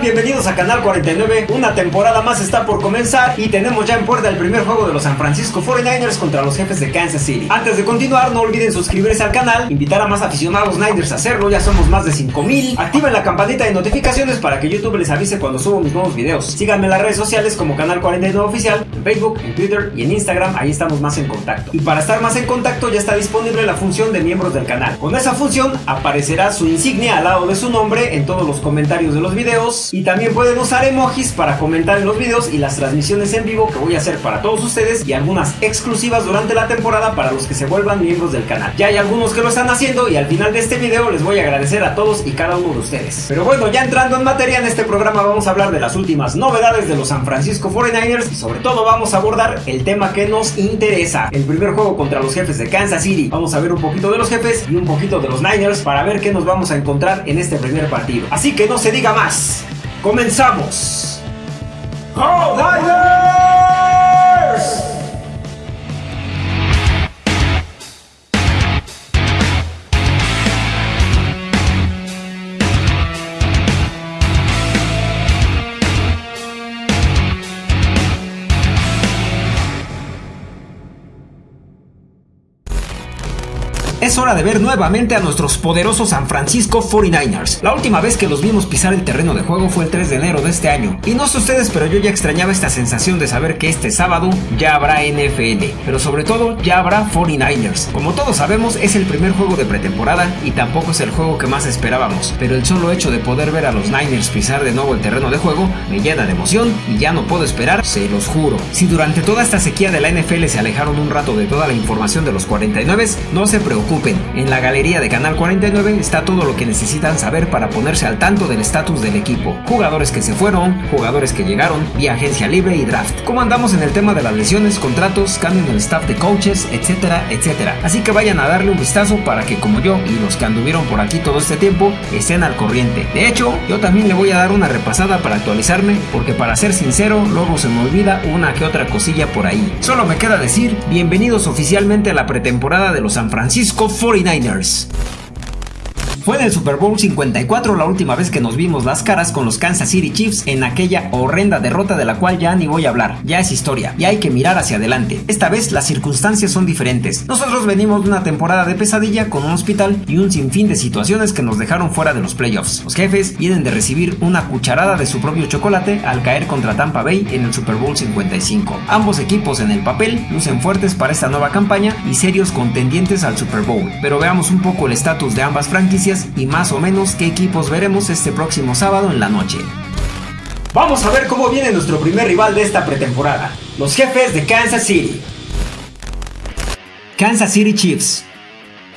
Bienvenidos a Canal 49. Una temporada más está por comenzar y tenemos ya en puerta el primer juego de los San Francisco 49ers contra los jefes de Kansas City. Antes de continuar, no olviden suscribirse al canal, invitar a más aficionados Niners a hacerlo, ya somos más de 5000. Activen la campanita de notificaciones para que YouTube les avise cuando subo mis nuevos videos. Síganme en las redes sociales como Canal 49 Oficial, en Facebook, en Twitter y en Instagram, ahí estamos más en contacto. Y para estar más en contacto ya está disponible la función de miembros del canal. Con esa función aparecerá su insignia al lado de su nombre en todos los comentarios de los videos y también pueden usar emojis para comentar en los videos y las transmisiones en vivo que voy a hacer para todos ustedes y algunas exclusivas durante la temporada para los que se vuelvan miembros del canal. Ya hay algunos que lo están haciendo y al final de este video les voy a agradecer a todos y cada uno de ustedes. Pero bueno, ya entrando en materia en este programa vamos a hablar de las últimas novedades de los San Francisco 49ers y sobre todo vamos a abordar el tema que nos interesa. El primer juego contra los jefes de Kansas City. Vamos a ver un poquito de los jefes y un poquito de los Niners para ver qué nos vamos a encontrar en este primer partido. Así que no se diga más. Comenzamos. ¡Go Es hora de ver nuevamente a nuestros poderosos San Francisco 49ers. La última vez que los vimos pisar el terreno de juego fue el 3 de enero de este año. Y no sé ustedes, pero yo ya extrañaba esta sensación de saber que este sábado ya habrá NFL. Pero sobre todo, ya habrá 49ers. Como todos sabemos, es el primer juego de pretemporada y tampoco es el juego que más esperábamos. Pero el solo hecho de poder ver a los Niners pisar de nuevo el terreno de juego me llena de emoción y ya no puedo esperar, se los juro. Si durante toda esta sequía de la NFL se alejaron un rato de toda la información de los 49, no se preocupen en la galería de Canal 49 está todo lo que necesitan saber para ponerse al tanto del estatus del equipo. Jugadores que se fueron, jugadores que llegaron, vía agencia libre y draft. Cómo andamos en el tema de las lesiones, contratos, cambio en el staff de coaches, etcétera, etcétera. Así que vayan a darle un vistazo para que como yo y los que anduvieron por aquí todo este tiempo estén al corriente. De hecho, yo también le voy a dar una repasada para actualizarme porque para ser sincero, luego se me olvida una que otra cosilla por ahí. Solo me queda decir, bienvenidos oficialmente a la pretemporada de los San Francisco 49ers. Fue en el Super Bowl 54 la última vez que nos vimos las caras con los Kansas City Chiefs en aquella horrenda derrota de la cual ya ni voy a hablar, ya es historia y hay que mirar hacia adelante. Esta vez las circunstancias son diferentes. Nosotros venimos de una temporada de pesadilla con un hospital y un sinfín de situaciones que nos dejaron fuera de los playoffs. Los jefes vienen de recibir una cucharada de su propio chocolate al caer contra Tampa Bay en el Super Bowl 55. Ambos equipos en el papel lucen fuertes para esta nueva campaña y serios contendientes al Super Bowl. Pero veamos un poco el estatus de ambas franquicias y más o menos qué equipos veremos este próximo sábado en la noche. Vamos a ver cómo viene nuestro primer rival de esta pretemporada, los jefes de Kansas City. Kansas City Chiefs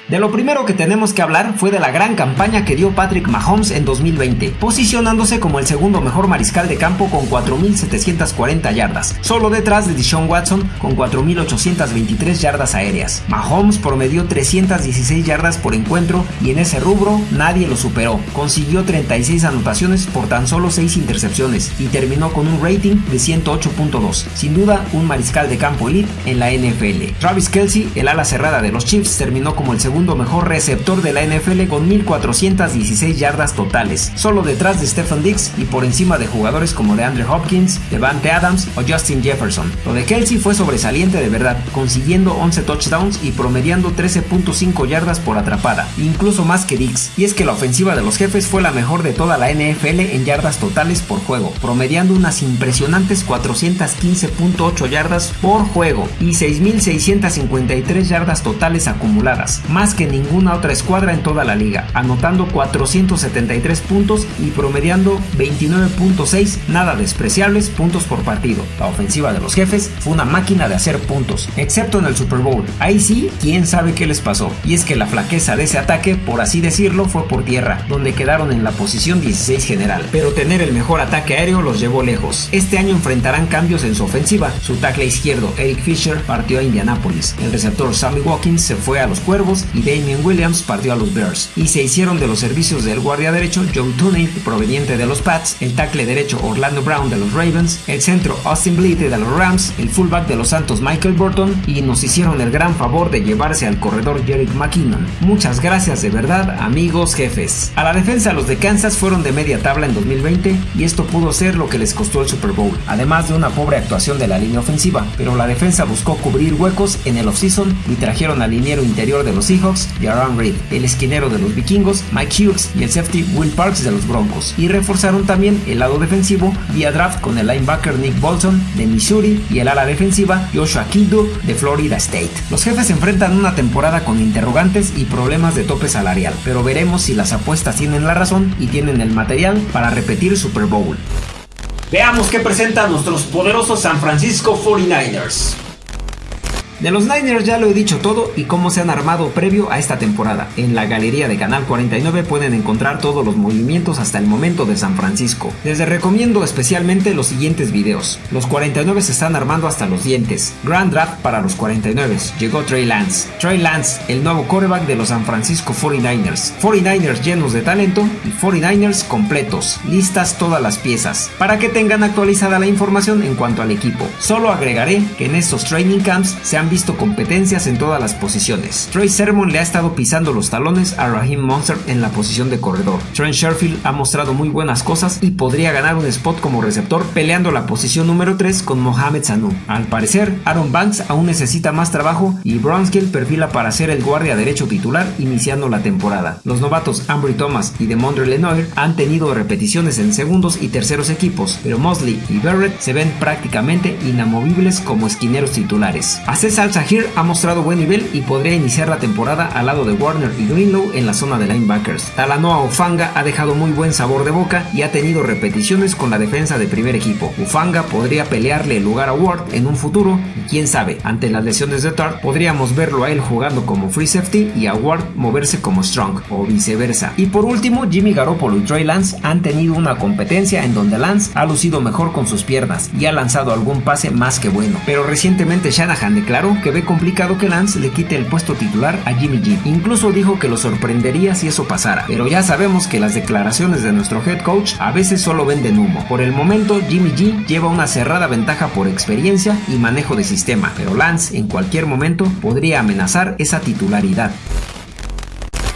de lo primero que tenemos que hablar fue de la gran campaña que dio Patrick Mahomes en 2020, posicionándose como el segundo mejor mariscal de campo con 4.740 yardas, solo detrás de Deshaun Watson con 4.823 yardas aéreas. Mahomes promedió 316 yardas por encuentro y en ese rubro nadie lo superó. Consiguió 36 anotaciones por tan solo 6 intercepciones y terminó con un rating de 108.2. Sin duda, un mariscal de campo elite en la NFL. Travis Kelsey, el ala cerrada de los Chiefs, terminó como el segundo segundo mejor receptor de la NFL con 1416 yardas totales, solo detrás de Stephen Dix y por encima de jugadores como de Andrew Hopkins, Devante Adams o Justin Jefferson. Lo de Kelsey fue sobresaliente de verdad, consiguiendo 11 touchdowns y promediando 13.5 yardas por atrapada, incluso más que Dix. Y es que la ofensiva de los jefes fue la mejor de toda la NFL en yardas totales por juego, promediando unas impresionantes 415.8 yardas por juego y 6.653 yardas totales acumuladas, que ninguna otra escuadra en toda la liga, anotando 473 puntos y promediando 29.6 nada despreciables puntos por partido. La ofensiva de los jefes fue una máquina de hacer puntos, excepto en el Super Bowl. Ahí sí, quién sabe qué les pasó. Y es que la flaqueza de ese ataque, por así decirlo, fue por tierra, donde quedaron en la posición 16 general. Pero tener el mejor ataque aéreo los llevó lejos. Este año enfrentarán cambios en su ofensiva. Su tackle izquierdo, Eric Fisher, partió a Indianapolis. El receptor Sammy Watkins se fue a los Cuervos Damien Williams partió a los Bears, y se hicieron de los servicios del guardia derecho Joe Tooney, proveniente de los Pats, el tackle derecho Orlando Brown de los Ravens, el centro Austin Bleete de los Rams, el fullback de los Santos Michael Burton, y nos hicieron el gran favor de llevarse al corredor Jerick McKinnon. Muchas gracias de verdad, amigos jefes. A la defensa, los de Kansas fueron de media tabla en 2020 y esto pudo ser lo que les costó el Super Bowl, además de una pobre actuación de la línea ofensiva, pero la defensa buscó cubrir huecos en el offseason y trajeron al liniero interior de los Seahawks, Jaron Reed, el esquinero de los vikingos, Mike Hughes y el safety Will Parks de los Broncos, y reforzaron también el lado defensivo vía draft con el linebacker Nick Bolton de Missouri y el ala defensiva Joshua Kildu de Florida State. Los jefes enfrentan una temporada con interrogantes y problemas de tope salarial, pero veremos si las apuestas tienen la razón y tienen el material para repetir Super Bowl. Veamos qué presentan nuestros poderosos San Francisco 49ers. De los Niners ya lo he dicho todo y cómo se han armado previo a esta temporada. En la galería de Canal 49 pueden encontrar todos los movimientos hasta el momento de San Francisco. Les recomiendo especialmente los siguientes videos. Los 49 se están armando hasta los dientes. Grand Draft para los 49. Llegó Trey Lance. Trey Lance, el nuevo quarterback de los San Francisco 49ers. 49ers llenos de talento y 49ers completos. Listas todas las piezas. Para que tengan actualizada la información en cuanto al equipo. Solo agregaré que en estos training camps se han visto competencias en todas las posiciones. Troy Sermon le ha estado pisando los talones a Raheem Monster en la posición de corredor. Trent Sherfield ha mostrado muy buenas cosas y podría ganar un spot como receptor peleando la posición número 3 con Mohamed Sanu. Al parecer, Aaron Banks aún necesita más trabajo y Bronskill perfila para ser el guardia derecho titular iniciando la temporada. Los novatos Ambry Thomas y Demondre Lenoir han tenido repeticiones en segundos y terceros equipos, pero Mosley y Barrett se ven prácticamente inamovibles como esquineros titulares. A César Al ha mostrado buen nivel y podría iniciar la temporada al lado de Warner y Greenlow en la zona de linebackers. Talanoa Ufanga ha dejado muy buen sabor de boca y ha tenido repeticiones con la defensa de primer equipo. Ufanga podría pelearle el lugar a Ward en un futuro y quién sabe, ante las lesiones de Tart podríamos verlo a él jugando como free safety y a Ward moverse como strong o viceversa. Y por último, Jimmy Garoppolo y Trey Lance han tenido una competencia en donde Lance ha lucido mejor con sus piernas y ha lanzado algún pase más que bueno. Pero recientemente Shanahan declaró que ve complicado que Lance le quite el puesto titular a Jimmy G. Incluso dijo que lo sorprendería si eso pasara, pero ya sabemos que las declaraciones de nuestro head coach a veces solo venden humo. Por el momento, Jimmy G lleva una cerrada ventaja por experiencia y manejo de sistema, pero Lance en cualquier momento podría amenazar esa titularidad.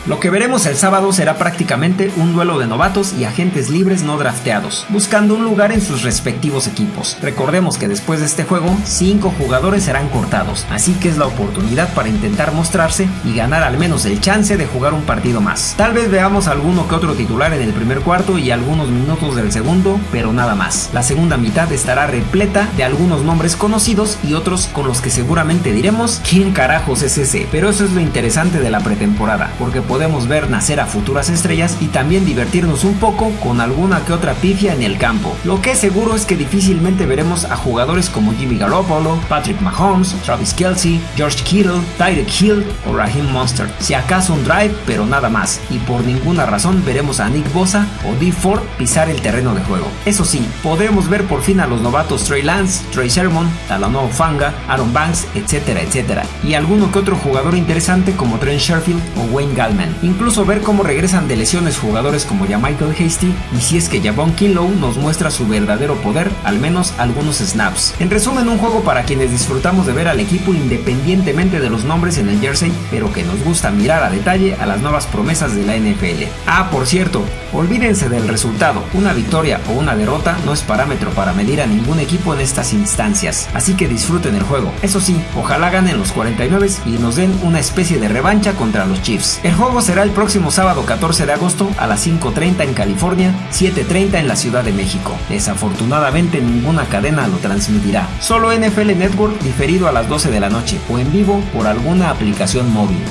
Lo que veremos el sábado será prácticamente un duelo de novatos y agentes libres no drafteados, buscando un lugar en sus respectivos equipos. Recordemos que después de este juego, 5 jugadores serán cortados, así que es la oportunidad para intentar mostrarse y ganar al menos el chance de jugar un partido más. Tal vez veamos alguno que otro titular en el primer cuarto y algunos minutos del segundo, pero nada más. La segunda mitad estará repleta de algunos nombres conocidos y otros con los que seguramente diremos quién carajos es ese. Pero eso es lo interesante de la pretemporada, porque ver nacer a futuras estrellas y también divertirnos un poco con alguna que otra pifia en el campo. Lo que es seguro es que difícilmente veremos a jugadores como Jimmy Garoppolo, Patrick Mahomes, Travis Kelsey, George Kittle, Tyreek Hill o Raheem Monster. Si acaso un drive, pero nada más. Y por ninguna razón veremos a Nick Bosa o Dee Ford pisar el terreno de juego. Eso sí, podremos ver por fin a los novatos Trey Lance, Trey Sermon, Talanoa Fanga, Aaron Banks, etcétera, etcétera. Y alguno que otro jugador interesante como Trent Sherfield o Wayne Gallman. Incluso ver cómo regresan de lesiones jugadores como ya Michael Hasty y si es que Javon Kinlow nos muestra su verdadero poder, al menos algunos snaps. En resumen, un juego para quienes disfrutamos de ver al equipo independientemente de los nombres en el jersey, pero que nos gusta mirar a detalle a las nuevas promesas de la NFL. Ah, por cierto, olvídense del resultado, una victoria o una derrota no es parámetro para medir a ningún equipo en estas instancias, así que disfruten el juego. Eso sí, ojalá ganen los 49 y nos den una especie de revancha contra los Chiefs. El juego será el próximo sábado 14 de agosto a las 5.30 en California, 7.30 en la Ciudad de México. Desafortunadamente ninguna cadena lo transmitirá, solo NFL Network diferido a las 12 de la noche o en vivo por alguna aplicación móvil.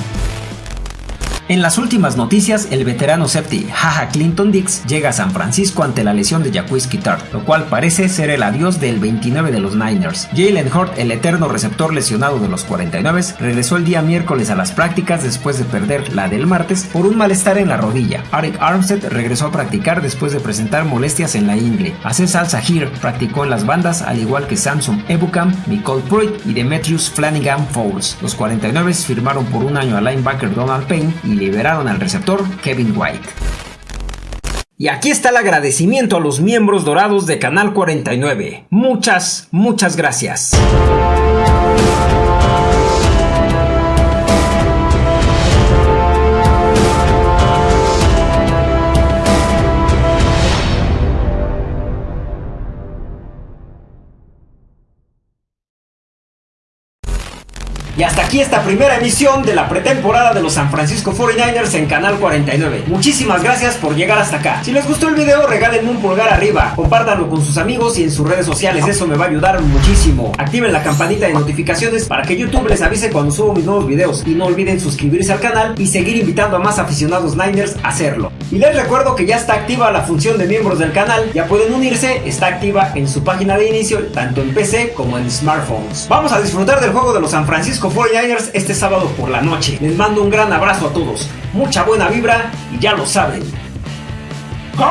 En las últimas noticias, el veterano safety Jaja Clinton Dix llega a San Francisco ante la lesión de Jacquizzy Tart, lo cual parece ser el adiós del 29 de los Niners. Jalen Hurt, el eterno receptor lesionado de los 49, regresó el día miércoles a las prácticas después de perder la del martes por un malestar en la rodilla. Arik Armstead regresó a practicar después de presentar molestias en la ingle. Aces Al Sahir practicó en las bandas al igual que Samson Ebukam, Nicole Pruitt y Demetrius Flanagan Fowles. Los 49 firmaron por un año al linebacker Donald Payne y liberaron al receptor Kevin White. Y aquí está el agradecimiento a los miembros dorados de Canal 49. Muchas, muchas gracias. Y hasta aquí esta primera emisión de la pretemporada de los San Francisco 49ers en Canal 49. Muchísimas gracias por llegar hasta acá. Si les gustó el video, regálenme un pulgar arriba, compártanlo con sus amigos y en sus redes sociales, eso me va a ayudar muchísimo. Activen la campanita de notificaciones para que YouTube les avise cuando subo mis nuevos videos y no olviden suscribirse al canal y seguir invitando a más aficionados Niners a hacerlo. Y les recuerdo que ya está activa la función de miembros del canal, ya pueden unirse, está activa en su página de inicio, tanto en PC como en smartphones. Vamos a disfrutar del juego de los San Francisco 49ers este sábado por la noche. Les mando un gran abrazo a todos, mucha buena vibra y ya lo saben. ¡Go